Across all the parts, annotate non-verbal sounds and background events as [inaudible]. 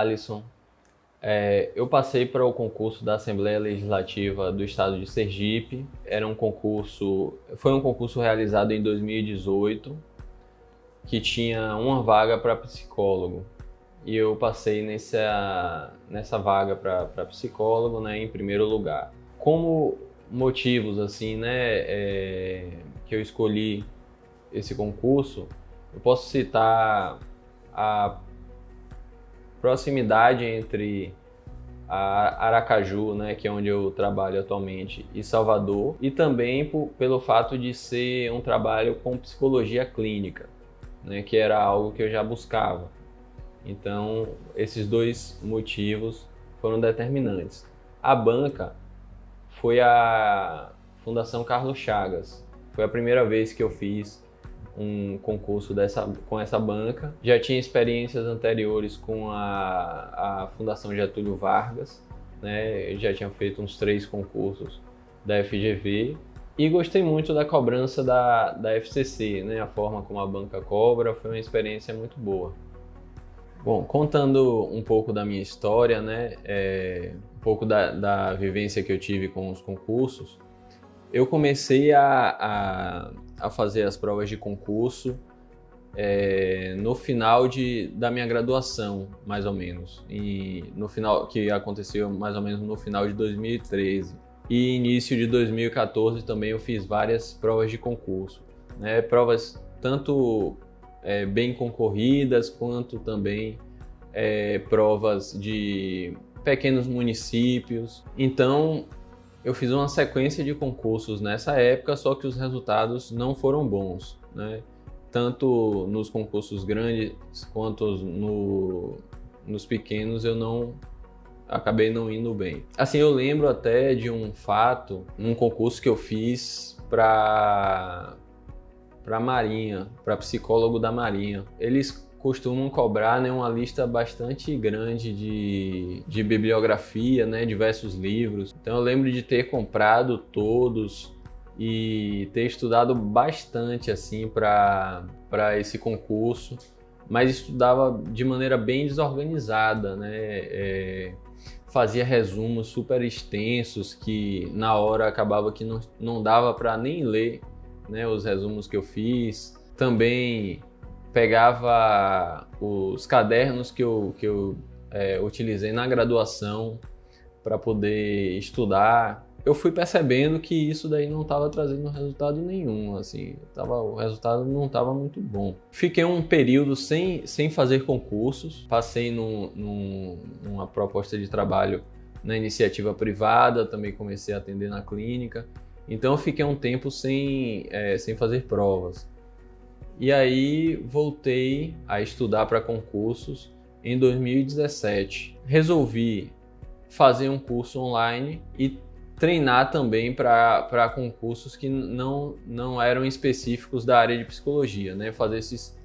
Alisson. É, eu passei para o concurso da Assembleia Legislativa do Estado de Sergipe. Era um concurso, foi um concurso realizado em 2018 que tinha uma vaga para psicólogo e eu passei nessa nessa vaga para psicólogo, né, em primeiro lugar. Como motivos assim, né, é, que eu escolhi esse concurso, eu posso citar a proximidade entre Aracaju, né, que é onde eu trabalho atualmente, e Salvador, e também por, pelo fato de ser um trabalho com psicologia clínica, né, que era algo que eu já buscava. Então, esses dois motivos foram determinantes. A banca foi a Fundação Carlos Chagas. Foi a primeira vez que eu fiz um concurso dessa, com essa banca. Já tinha experiências anteriores com a, a Fundação Getúlio Vargas, né? já tinha feito uns três concursos da FGV e gostei muito da cobrança da, da FCC, né? a forma como a banca cobra foi uma experiência muito boa. Bom, contando um pouco da minha história, né, é, um pouco da, da vivência que eu tive com os concursos, eu comecei a, a, a fazer as provas de concurso é, no final de, da minha graduação, mais ou menos, e no final que aconteceu mais ou menos no final de 2013 e início de 2014 também eu fiz várias provas de concurso, né, provas tanto é, bem concorridas quanto também é, provas de pequenos municípios. Então eu fiz uma sequência de concursos nessa época, só que os resultados não foram bons, né? Tanto nos concursos grandes quanto no, nos pequenos eu não acabei não indo bem. Assim, eu lembro até de um fato, num concurso que eu fiz para para Marinha, para psicólogo da Marinha. Eles costumam cobrar né, uma lista bastante grande de, de bibliografia, né, diversos livros. Então eu lembro de ter comprado todos e ter estudado bastante assim para esse concurso, mas estudava de maneira bem desorganizada, né? É, fazia resumos super extensos que na hora acabava que não, não dava para nem ler né, os resumos que eu fiz. Também pegava os cadernos que eu, que eu é, utilizei na graduação para poder estudar. Eu fui percebendo que isso daí não estava trazendo resultado nenhum, assim, tava, o resultado não estava muito bom. Fiquei um período sem, sem fazer concursos, passei num, num, numa proposta de trabalho na iniciativa privada, também comecei a atender na clínica, então eu fiquei um tempo sem, é, sem fazer provas. E aí voltei a estudar para concursos em 2017. Resolvi fazer um curso online e treinar também para concursos que não, não eram específicos da área de psicologia, né? Fazer esses,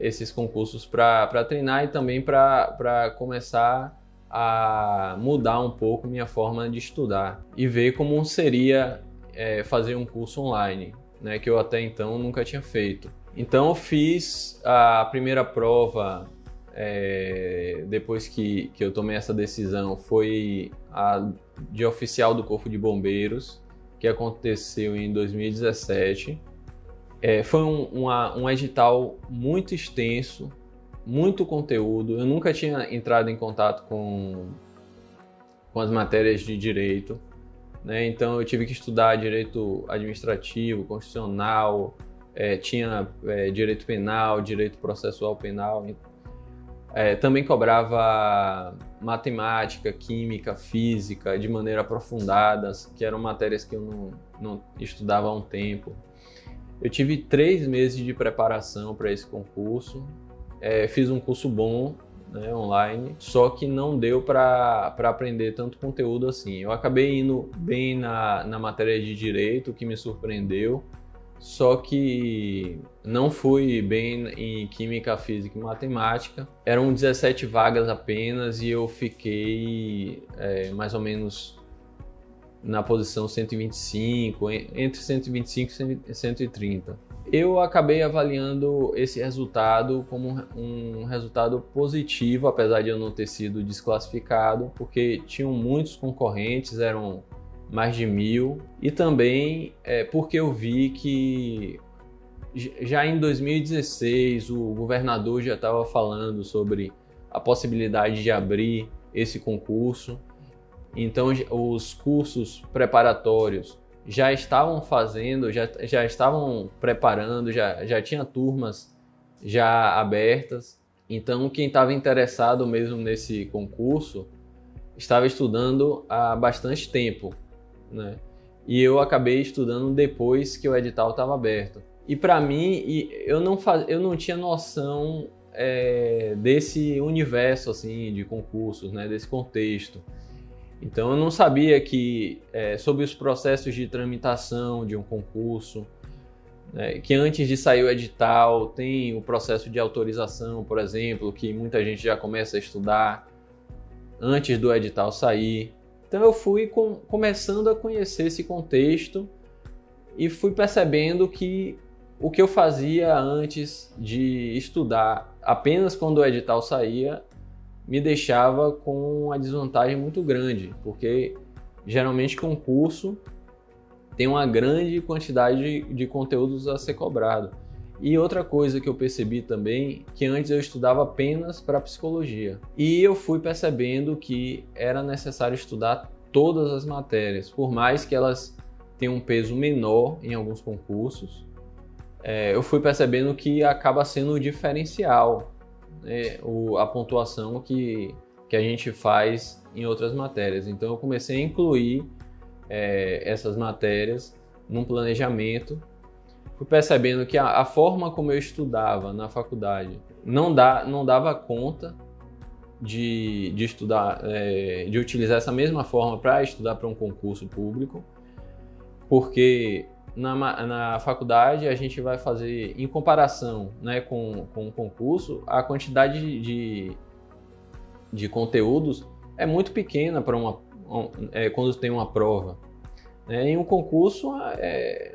esses concursos para treinar e também para começar a mudar um pouco minha forma de estudar e ver como seria é, fazer um curso online, né? Que eu até então nunca tinha feito. Então eu fiz a primeira prova é, depois que, que eu tomei essa decisão foi a de oficial do Corpo de Bombeiros, que aconteceu em 2017. É, foi um, uma, um edital muito extenso, muito conteúdo. Eu nunca tinha entrado em contato com, com as matérias de direito, né? então eu tive que estudar direito administrativo, constitucional, é, tinha é, direito penal, direito processual penal. É, também cobrava matemática, química, física de maneira aprofundada, que eram matérias que eu não, não estudava há um tempo. Eu tive três meses de preparação para esse concurso. É, fiz um curso bom né, online, só que não deu para aprender tanto conteúdo assim. Eu acabei indo bem na, na matéria de direito, que me surpreendeu, só que não fui bem em química, física e matemática. Eram 17 vagas apenas e eu fiquei é, mais ou menos na posição 125, entre 125 e 130. Eu acabei avaliando esse resultado como um resultado positivo, apesar de eu não ter sido desclassificado, porque tinham muitos concorrentes, eram mais de mil, e também é, porque eu vi que já em 2016 o governador já estava falando sobre a possibilidade de abrir esse concurso. Então os cursos preparatórios já estavam fazendo, já, já estavam preparando, já, já tinha turmas já abertas. Então, quem estava interessado mesmo nesse concurso estava estudando há bastante tempo, né? E eu acabei estudando depois que o edital estava aberto. E para mim, eu não, faz, eu não tinha noção é, desse universo assim de concursos, né? Desse contexto. Então eu não sabia que é, sobre os processos de tramitação de um concurso, né, que antes de sair o edital tem o processo de autorização, por exemplo, que muita gente já começa a estudar antes do edital sair. Então eu fui com, começando a conhecer esse contexto e fui percebendo que o que eu fazia antes de estudar apenas quando o edital saía me deixava com uma desvantagem muito grande, porque geralmente concurso tem uma grande quantidade de, de conteúdos a ser cobrado. E outra coisa que eu percebi também, que antes eu estudava apenas para psicologia. E eu fui percebendo que era necessário estudar todas as matérias, por mais que elas tenham um peso menor em alguns concursos. É, eu fui percebendo que acaba sendo o diferencial é, o, a pontuação que, que a gente faz em outras matérias. Então eu comecei a incluir é, essas matérias num planejamento. Fui percebendo que a, a, forma como eu estudava na faculdade não, dá, não dava conta de, de estudar, é, de utilizar essa mesma forma para estudar para um concurso público, porque na, na faculdade a gente vai fazer, em comparação né, com, com o concurso, a quantidade de, de conteúdos é muito pequena para uma é, quando tem uma prova. Né? Em um concurso é,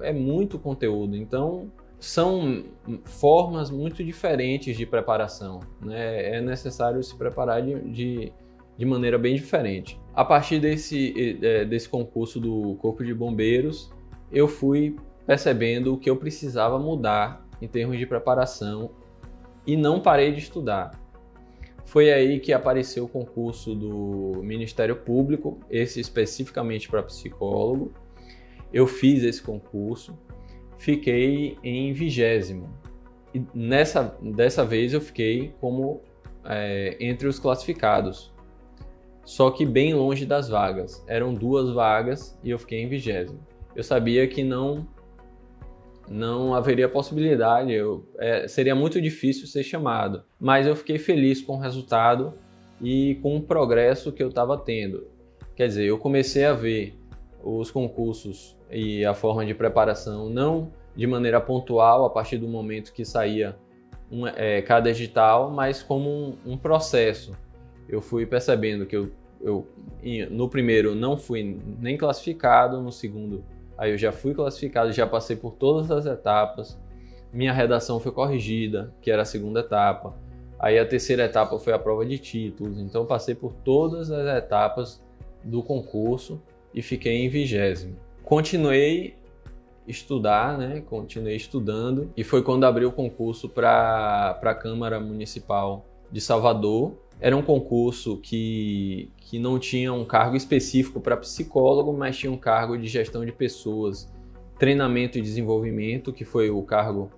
é muito conteúdo, então são formas muito diferentes de preparação. Né? É necessário se preparar de, de, de maneira bem diferente. A partir desse, é, desse concurso do Corpo de Bombeiros, eu fui percebendo o que eu precisava mudar em termos de preparação e não parei de estudar. Foi aí que apareceu o concurso do Ministério Público, esse especificamente para psicólogo. Eu fiz esse concurso, fiquei em vigésimo. E nessa, dessa vez eu fiquei como é, entre os classificados, só que bem longe das vagas. Eram duas vagas e eu fiquei em vigésimo eu sabia que não não haveria possibilidade, eu, é, seria muito difícil ser chamado. Mas eu fiquei feliz com o resultado e com o progresso que eu estava tendo. Quer dizer, eu comecei a ver os concursos e a forma de preparação não de maneira pontual a partir do momento que saía um, é, cada edital, mas como um, um, processo. Eu fui percebendo que eu, eu no primeiro não fui nem classificado, no segundo Aí eu já fui classificado, já passei por todas as etapas. Minha redação foi corrigida, que era a segunda etapa. Aí a terceira etapa foi a prova de títulos. Então passei por todas as etapas do concurso e fiquei em vigésimo. Continuei estudar, né? Continuei estudando e foi quando abriu o concurso para a Câmara Municipal de Salvador era um concurso que, que não tinha um cargo específico para psicólogo, mas tinha um cargo de gestão de pessoas, treinamento e desenvolvimento, que foi o cargo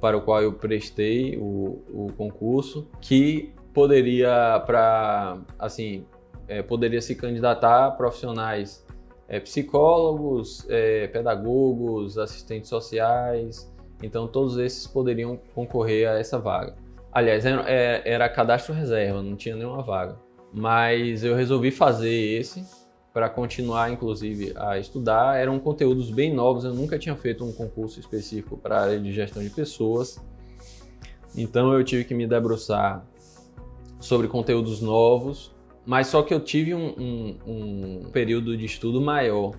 para o qual eu prestei o, o concurso, que poderia para assim é, poderia se candidatar a profissionais é, psicólogos, é, pedagogos, assistentes sociais, então todos esses poderiam concorrer a essa vaga. Aliás, era, é, era cadastro reserva, não tinha nenhuma vaga. Mas eu resolvi fazer esse para continuar, inclusive, a estudar. Eram conteúdos bem novos, eu nunca tinha feito um concurso específico para a área de gestão de pessoas. Então eu tive que me debruçar sobre conteúdos novos mas só que eu tive um, um, um período de estudo maior.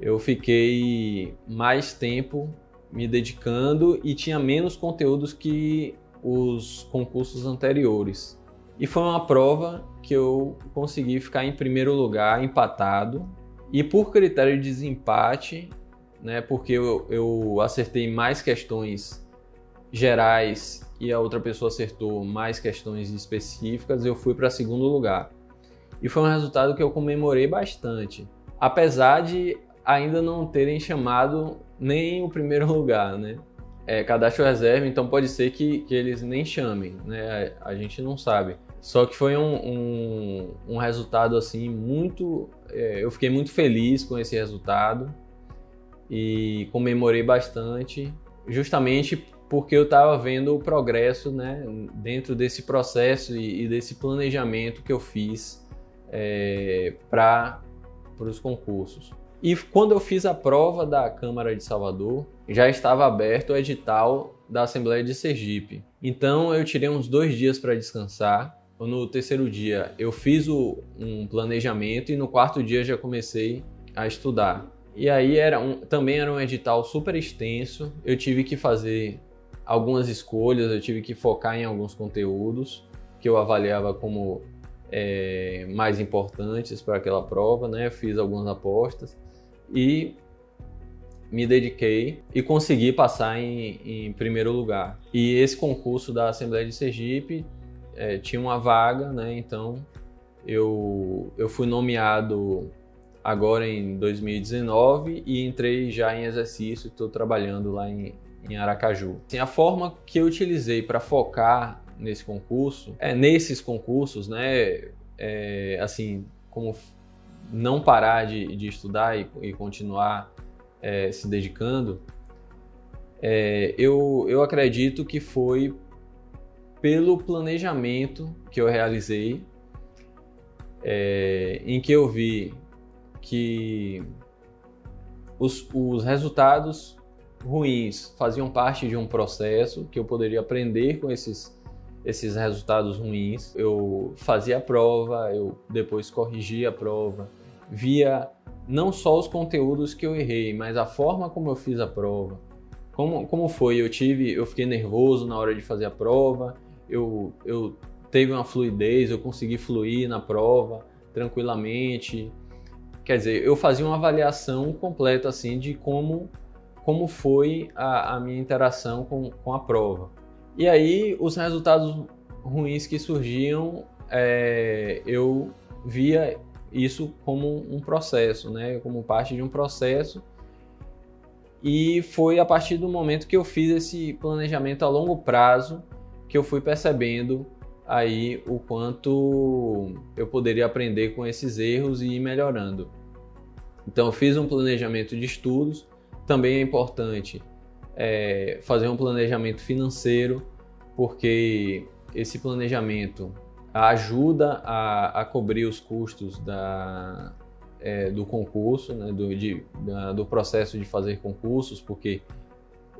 Eu fiquei mais tempo me dedicando e tinha menos conteúdos que os concursos anteriores. E foi uma prova que eu consegui ficar em primeiro lugar, empatado. E por critério de desempate, né, porque eu, eu acertei mais questões gerais e a outra pessoa acertou mais questões específicas, eu fui para segundo lugar. E foi um resultado que eu comemorei bastante. Apesar de ainda não terem chamado nem o primeiro [laughs] lugar, né? É, cadastro reserva, então pode ser que, que eles nem chamem, né? A, a gente não sabe. Só que foi um, um, um resultado assim muito. É, eu fiquei muito feliz com esse resultado e comemorei bastante, justamente porque eu estava vendo o progresso né, dentro desse processo e, e desse planejamento que eu fiz é, para os concursos. E quando eu fiz a prova da Câmara de Salvador, já estava aberto o edital da Assembleia de Sergipe. Então eu tirei uns dois dias para descansar. No terceiro dia eu fiz o, um planejamento e no quarto dia já comecei a estudar. E aí era um, também era um edital super extenso. Eu tive que fazer algumas escolhas, eu tive que focar em alguns conteúdos que eu avaliava como é, mais importantes para aquela prova, né? Fiz algumas apostas e me dediquei e consegui passar em, em primeiro lugar. E esse concurso da Assembleia de Sergipe é, tinha uma vaga, né? Então eu, eu fui nomeado agora em 2019 e entrei já em exercício, estou trabalhando lá em, em Aracaju. Assim, a forma que eu utilizei para focar nesse concurso, é nesses concursos, né? É, assim, como não parar de, de estudar e, e continuar é, se dedicando, é, eu, eu acredito que foi pelo planejamento que eu realizei, é, em que eu vi que os, os resultados ruins faziam parte de um processo que eu poderia aprender com esses esses resultados ruins. Eu fazia a prova, eu depois corrigia a prova, via não só os conteúdos que eu errei, mas a forma como eu fiz a prova. Como, como foi? Eu tive, eu fiquei nervoso na hora de fazer a prova, eu, eu teve uma fluidez, eu consegui fluir na prova tranquilamente. Quer dizer, eu fazia uma avaliação completa assim de como, como foi a, a minha interação com, com a prova. E aí, os resultados ruins que surgiam, é, eu via isso como um processo, né? como parte de um processo. E foi a partir do momento que eu fiz esse planejamento a longo prazo que eu fui percebendo aí o quanto eu poderia aprender com esses erros e ir melhorando. Então, eu fiz um planejamento de estudos. Também é importante é, fazer um planejamento financeiro, porque esse planejamento ajuda a, a cobrir os custos da, é, do concurso, né, do, de, da, do processo de fazer concursos, porque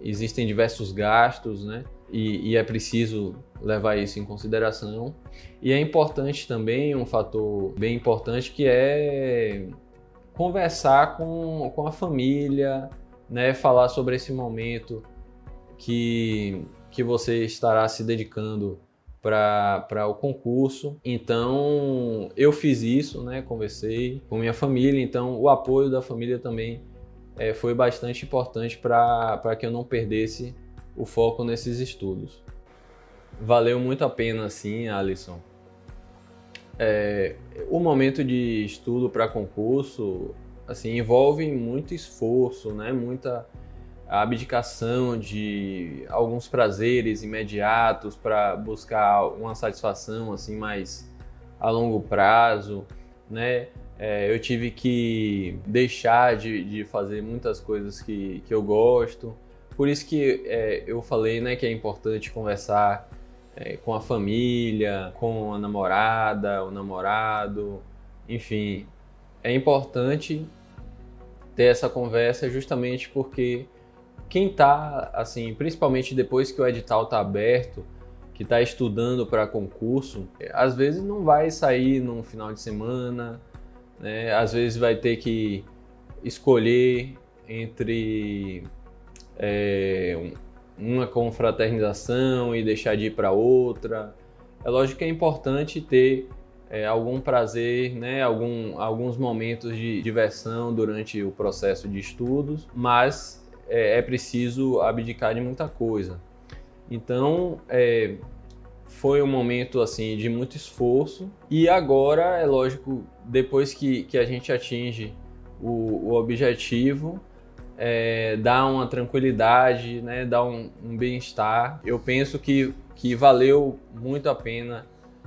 existem diversos gastos, né, e, e, é preciso levar isso em consideração. E é importante também, um fator bem importante, que é conversar com, com a família, né, falar sobre esse momento que, que você estará se dedicando para o concurso. Então eu fiz isso, né, conversei com minha família, então o apoio da família também é, foi bastante importante para que eu não perdesse o foco nesses estudos. Valeu muito a pena, sim, Alisson. É, o momento de estudo para concurso assim, envolve muito esforço, né? muita abdicação de alguns prazeres imediatos para buscar uma satisfação assim mais a longo prazo, né? É, eu tive que deixar de, de fazer muitas coisas que, que eu gosto. Por isso que é, eu falei né, que é importante conversar é, com a família, com a namorada, o namorado, enfim. É importante ter essa conversa justamente porque quem está, assim, principalmente depois que o edital está aberto, que está estudando para concurso, às vezes não vai sair num final de semana, né? às vezes vai ter que escolher entre é, uma confraternização e deixar de ir para outra. É lógico que é importante ter é, algum prazer, né, algum, alguns momentos de diversão durante o processo de estudos, mas é, é preciso abdicar de muita coisa. Então, é, foi um momento assim de muito esforço. E agora é lógico depois que, que a gente atinge o, o objetivo é, dá uma tranquilidade né dá um, um bem-estar. Eu penso que, que valeu muito a pena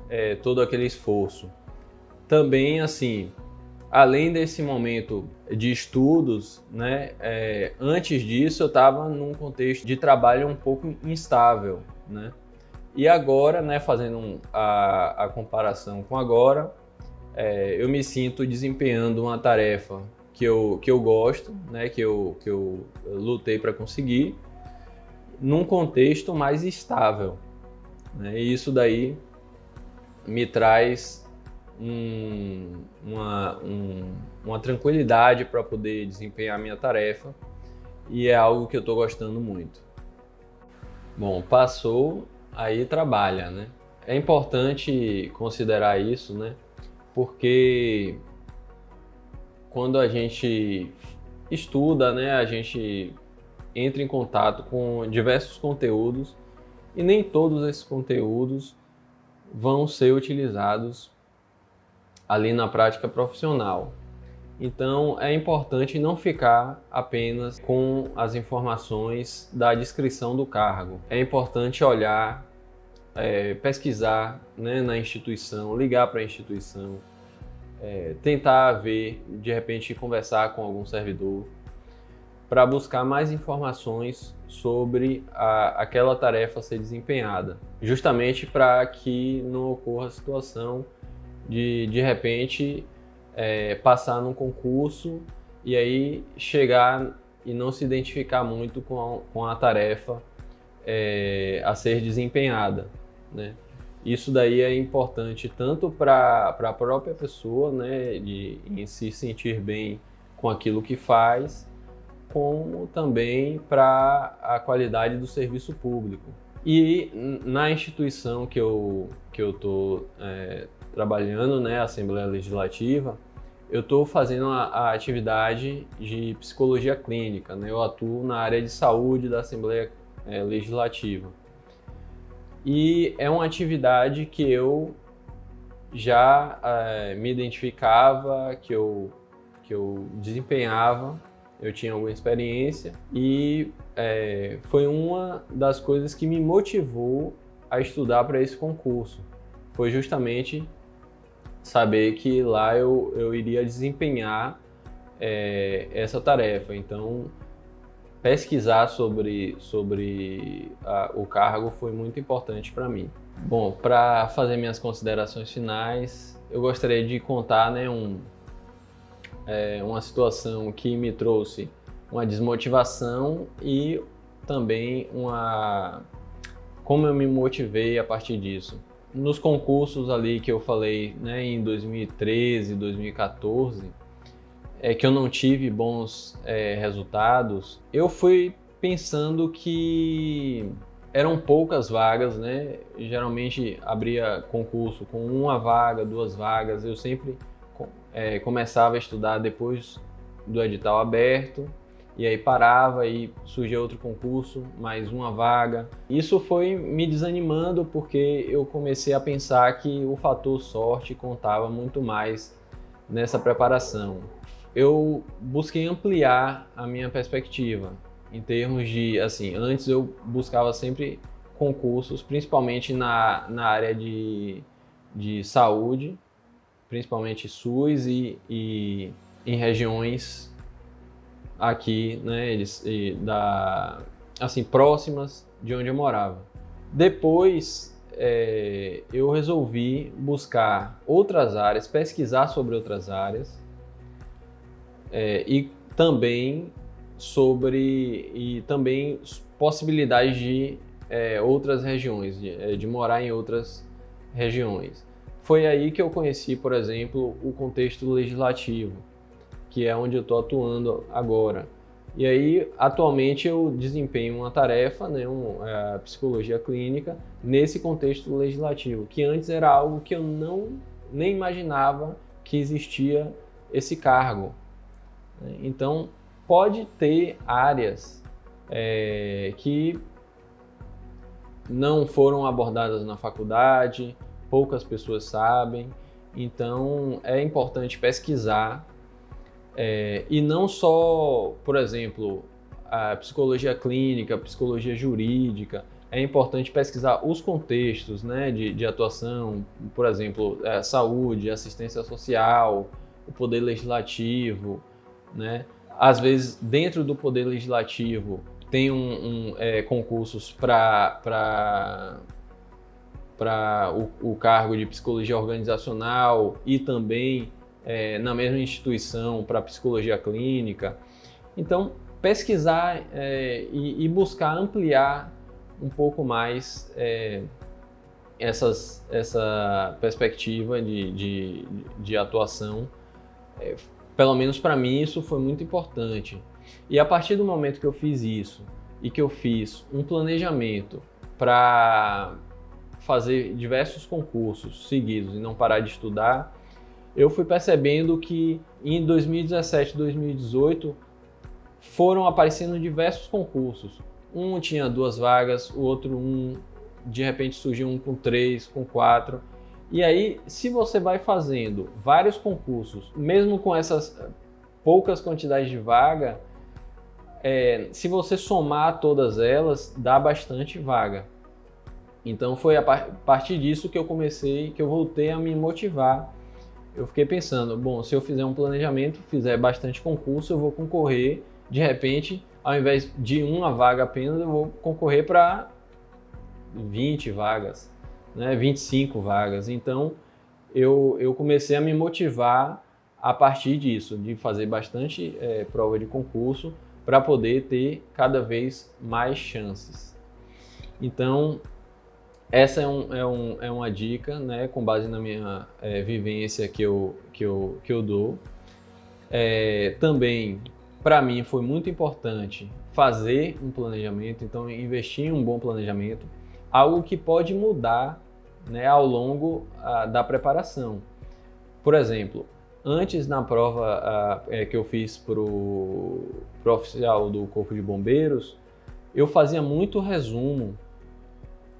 é, todo aquele esforço. Também assim além desse momento de estudos, né, é, antes disso eu estava num contexto de trabalho um pouco instável, né? E agora, né, fazendo a, a, comparação com agora, é, eu me sinto desempenhando uma tarefa que eu, que eu gosto, né, que eu, que eu lutei para conseguir, num contexto mais estável. Né? E isso daí me traz um, uma, um, uma tranquilidade para poder desempenhar minha tarefa e é algo que eu estou gostando muito. Bom, passou, aí trabalha, né? É importante considerar isso, né? Porque quando a gente estuda, né, a gente entra em contato com diversos conteúdos e nem todos esses conteúdos vão ser utilizados ali na prática profissional. Então é importante não ficar apenas com as informações da descrição do cargo. É importante olhar, é, pesquisar né, na instituição, ligar para a instituição, é, tentar ver, de repente conversar com algum servidor para buscar mais informações sobre a, aquela tarefa a ser desempenhada, justamente para que não ocorra a situação de de repente é, passar num concurso e aí chegar e não se identificar muito com a, com a tarefa é, a ser desempenhada, né? Isso daí é importante tanto para a própria pessoa, né, de em se sentir bem com aquilo que faz, como também para a qualidade do serviço público. E na instituição que eu que eu tô é, trabalhando, né, Assembleia Legislativa, eu estou fazendo a, a, atividade de psicologia clínica, né? Eu atuo na área de saúde da Assembleia é, Legislativa. E é uma atividade que eu já é, me identificava, que eu, que eu desempenhava, eu tinha alguma experiência e é, foi uma das coisas que me motivou a estudar para esse concurso. Foi justamente saber que lá eu, eu iria desempenhar é, essa tarefa. Então, pesquisar sobre, sobre a, o cargo foi muito importante para mim. Bom, para fazer minhas considerações finais, eu gostaria de contar né, um, é, uma situação que me trouxe uma desmotivação e também uma como eu me motivei a partir disso nos concursos ali que eu falei, né, em 2013, 2014, é que eu não tive bons é, resultados, eu fui pensando que eram poucas vagas, né? Geralmente abria concurso com uma vaga, duas vagas. Eu sempre é, começava a estudar depois do edital aberto e aí parava e surgia outro concurso, mais uma vaga. Isso foi me desanimando porque eu comecei a pensar que o fator sorte contava muito mais nessa preparação. Eu busquei ampliar a minha perspectiva em termos de, assim, antes eu buscava sempre concursos, principalmente na, na área de, de saúde, principalmente SUS e, e em regiões aqui, né, eles, da, assim, próximas de onde eu morava. Depois é, eu resolvi buscar outras áreas, pesquisar sobre outras áreas é, e também sobre e também possibilidades de é, outras regiões, de, é, de morar em outras regiões. Foi aí que eu conheci, por exemplo, o contexto legislativo, que é onde eu estou atuando agora. E aí, atualmente, eu desempenho uma tarefa, né, é, psicologia clínica, nesse contexto legislativo, que antes era algo que eu não nem imaginava que existia esse cargo. Então, pode ter áreas é, que não foram abordadas na faculdade, poucas pessoas sabem, então é importante pesquisar é, e não só, por exemplo, a psicologia clínica, a psicologia jurídica, é importante pesquisar os contextos né, de, de atuação, por exemplo, é, saúde, assistência social, o poder legislativo, né? Às vezes, dentro do poder legislativo, tem um, um é, concursos para para o, o, cargo de psicologia organizacional e também é, na mesma instituição para psicologia clínica. Então, pesquisar é, e, e, buscar ampliar um pouco mais é, essas, essa perspectiva de, de, de atuação. É, pelo menos para mim, isso foi muito importante. E a partir do momento que eu fiz isso e que eu fiz um planejamento para fazer diversos concursos seguidos e não parar de estudar, eu fui percebendo que em 2017 2018 foram aparecendo diversos concursos. Um tinha duas vagas, o outro um, de repente surgiu um com três, com quatro. E aí, se você vai fazendo vários concursos, mesmo com essas poucas quantidades de vaga, é, se você somar todas elas, dá bastante vaga. Então foi a partir disso que eu comecei, que eu voltei a me motivar. Eu fiquei pensando, bom, se eu fizer um planejamento, fizer bastante concurso, eu vou concorrer, de repente, ao invés de uma vaga apenas, eu vou concorrer para 20 vagas, né, 25 vagas. Então eu, eu comecei a me motivar a partir disso, de fazer bastante é, prova de concurso para poder ter cada vez mais chances. Então, essa é, um, é, um, é uma dica, né, com base na minha é, vivência que eu, que eu, que eu dou. É, também, para mim, foi muito importante fazer um planejamento, então investir em um bom planejamento, algo que pode mudar né, ao longo a, da preparação. Por exemplo, antes na prova a, é, que eu fiz para o oficial do Corpo de Bombeiros, eu fazia muito resumo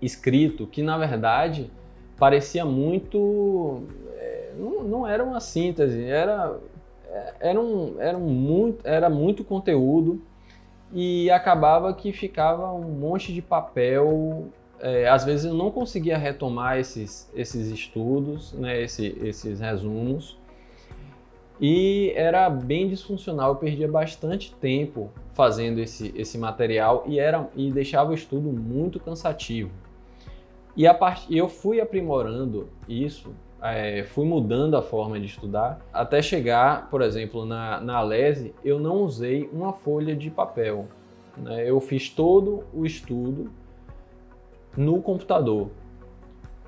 escrito que na verdade parecia muito é, não, não era uma síntese era era um, era um muito era muito conteúdo e acabava que ficava um monte de papel é, às vezes eu não conseguia retomar esses esses estudos né esse, esses resumos e era bem disfuncional eu perdia bastante tempo fazendo esse, esse material e era e deixava o estudo muito cansativo e a part... eu fui aprimorando isso, é, fui mudando a forma de estudar, até chegar, por exemplo, na, na eu não usei uma folha de papel. Né? Eu fiz todo o estudo no computador.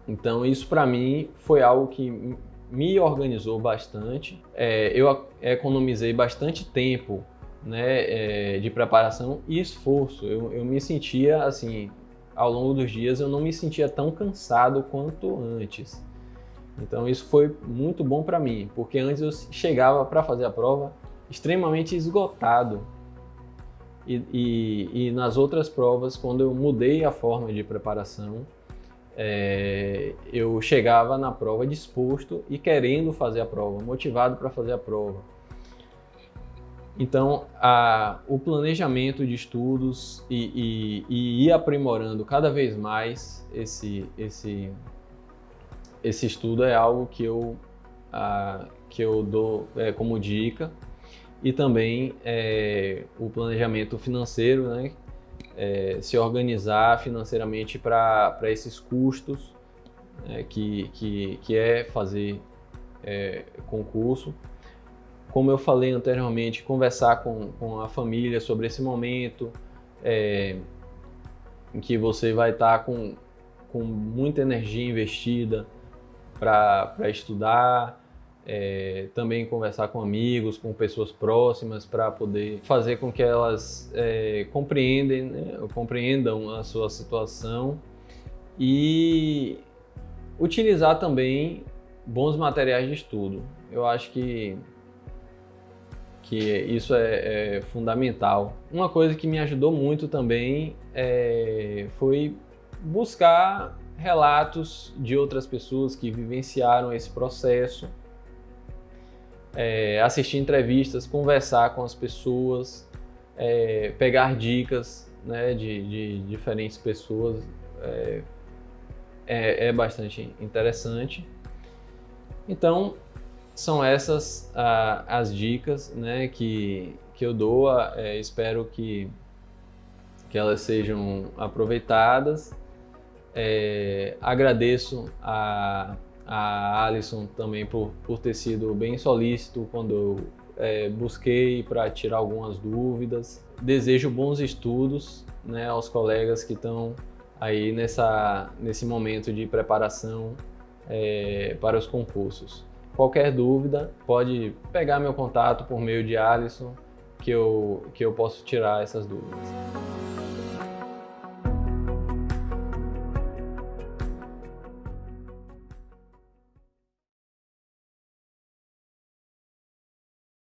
Então isso para mim foi algo que me organizou bastante. É, eu economizei bastante tempo né, é, de preparação e esforço. Eu, eu me sentia assim ao longo dos dias eu não me sentia tão cansado quanto antes. Então isso foi muito bom para mim, porque antes eu chegava para fazer a prova extremamente esgotado. E, e, e, nas outras provas, quando eu mudei a forma de preparação, é, eu chegava na prova disposto e querendo fazer a prova, motivado para fazer a prova. Então, a, o planejamento de estudos e, e, e, ir aprimorando cada vez mais esse, esse, esse estudo é algo que eu, a, que eu dou é, como dica. E também é, o planejamento financeiro, né? É, se organizar financeiramente para esses custos é, que, que, que é fazer é, concurso como eu falei anteriormente, conversar com, com a família sobre esse momento, é, em que você vai estar tá com, com muita energia investida para estudar, é, também conversar com amigos, com pessoas próximas, para poder fazer com que elas é, compreendem, né, compreendam a sua situação e utilizar também bons materiais de estudo. Eu acho que, que isso é, é fundamental. Uma coisa que me ajudou muito também é, foi buscar relatos de outras pessoas que vivenciaram esse processo é, assistir entrevistas, conversar com as pessoas, é, pegar dicas né, de, de, diferentes pessoas é, é, é, bastante interessante. Então, são essas ah, as dicas né, que, que eu dou. É, espero que, que elas sejam aproveitadas. É, agradeço a a Alison também por, por ter sido bem solícito quando eu é, busquei para tirar algumas dúvidas. Desejo bons estudos né, aos colegas que estão aí nessa, nesse momento de preparação é, para os concursos. Qualquer dúvida, pode pegar meu contato por meio de Alison, que eu, que eu posso tirar essas dúvidas.